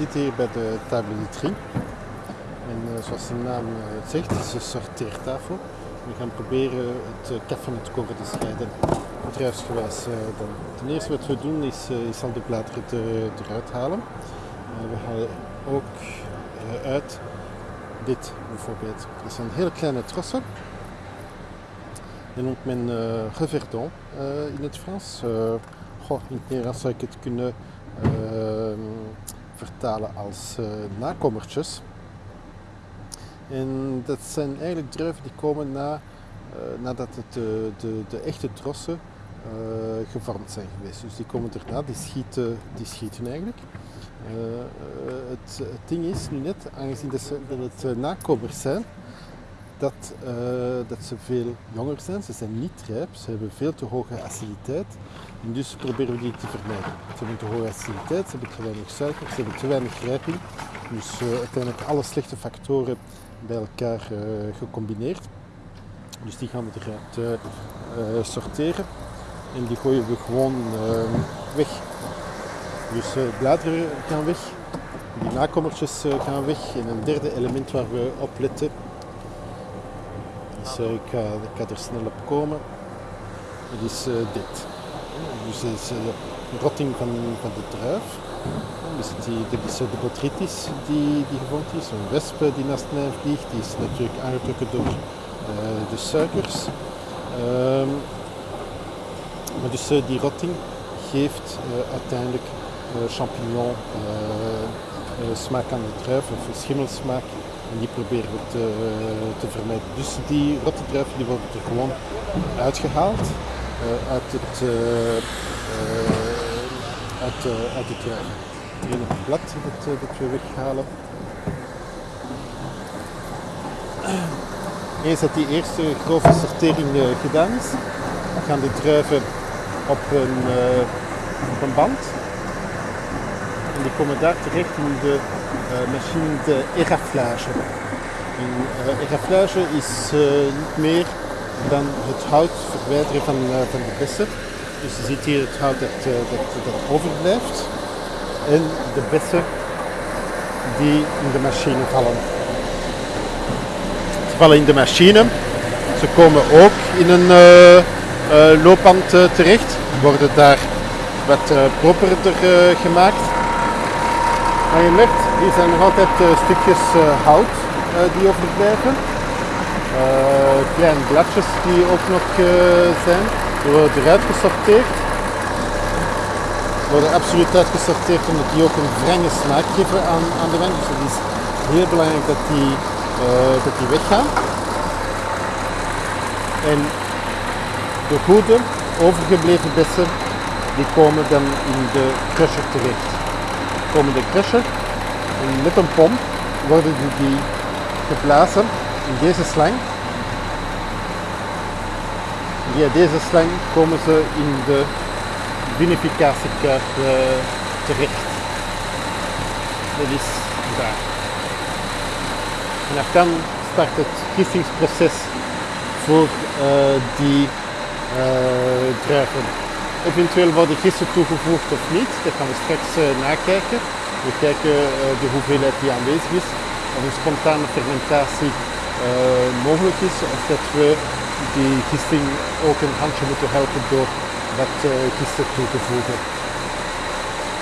zitten hier bij de table de tri. En uh, zoals de naam uh, zegt, het is een sorteertafel. We gaan proberen het uh, kaf van het koren te scheiden, bedrijfsgewijs. dan. Ten eerste wat we doen is, is al de bladeren eruit halen. we halen ook uit dit bijvoorbeeld. Dat zijn hele kleine trossen. Dat noemt men uh, reverdon in het Frans. Goh, in het Nederlands zou ik het kunnen Ehm, vertalen als uh, nakommertjes. En dat zijn eigenlijk druiven die komen na, uh, nadat het de, de, de, echte trossen gevormd zijn geweest. Dus die komen erna, die schieten, die schieten eigenlijk. Het, het, ding is nu net, aangezien dat, ze, dat het nakomers zijn, dat, uh, dat ze veel jonger zijn. Ze zijn niet rijp, ze hebben veel te hoge aciditeit. En dus proberen we die te vermijden. Ze hebben te hoge aciditeit, ze hebben te weinig suiker, ze hebben te weinig rijping. Dus uh, uiteindelijk alle slechte factoren bij elkaar uh, gecombineerd. Dus die gaan we eruit sorteren. En die gooien we gewoon weg. Dus bladeren gaan weg, die nakommertjes gaan weg. En een derde element waar we op letten dus uh, ik, ga, er snel op komen. Het is uh, dit. Dus is uh, de rotting van, de druif. Dus die, dit is de botrytis die, die gevonden is. Een wesp die naast mij vliegt. Die is natuurlijk aangetrokken door de suikers. Um, maar dus die rotting geeft uiteindelijk champignon smaak aan de druif of schimmelsmaak en die proberen we te, te vermijden. Dus die rotte druiven die worden er gewoon uitgehaald uit het, uit, uit de druiven. Het blad dat, dat we weghalen. Eens dat die eerste grove sortering gedaan is, gaan de druiven op een, op een band en die komen daar terecht in de uh, machine de eraflage. En uh, eraflage is uh, niet meer dan het hout verwijderen van, van de bessen. Dus je ziet hier het hout dat, dat, dat overblijft en de bessen die in de machine vallen. Ze vallen in de machine. Ze komen ook in een loopband terecht, worden daar wat properder gemaakt. Maar je merkt, hier zijn nog altijd uh, stukjes uh, hout uh, die overblijven. kleine bladjes die ook nog zijn. Die worden eruit gesorteerd. Die worden absoluut uitgesorteerd omdat die ook een wrange smaak geven aan, aan de wijn. Dus het is heel belangrijk dat die, dat die weggaan. En de goede overgebleven bessen die komen dan in de crusher terecht komen de crusher en met een pomp worden die geblazen in deze slang. Via deze slang komen ze in de vinificatiekuip uh, terecht. Dat is daar. En dan start het gistingsproces voor uh, die uh, druiven. Eventueel worden gisten toegevoegd of niet, dat gaan we straks uh, nakijken. We kijken uh, de hoeveelheid die aanwezig is, of een spontane fermentatie uh, mogelijk is, of dat we die gisting ook een handje moeten helpen door wat gisten toe te voegen.